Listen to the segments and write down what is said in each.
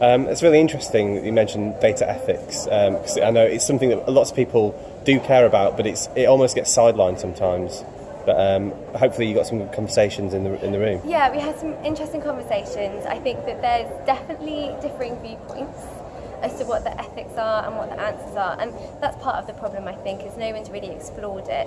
Um, it's really interesting that you mentioned data ethics because um, I know it's something that lots of people do care about, but it's it almost gets sidelined sometimes. But um, hopefully, you got some conversations in the in the room. Yeah, we had some interesting conversations. I think that there's definitely differing viewpoints as to what the ethics are and what the answers are, and that's part of the problem. I think is no one's really explored it.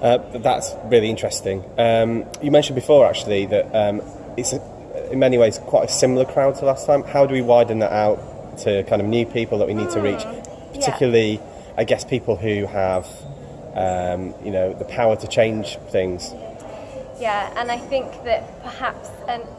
Uh, that's really interesting. Um, you mentioned before actually that um, it's a in many ways quite a similar crowd to last time. How do we widen that out to kind of new people that we need mm. to reach, ah, particularly, yeah. I guess, people who have um, you know the power to change things? Yeah, and I think that perhaps and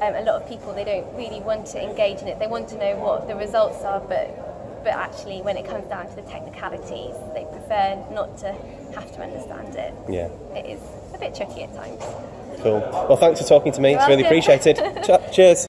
um, a lot of people they don't really want to engage in it. They want to know what the results are, but but actually when it comes down to the technicalities, they prefer not to have to understand it. Yeah. It is a bit tricky at times. Cool. Well, thanks for talking to me. You're it's welcome. really appreciated. Cheers.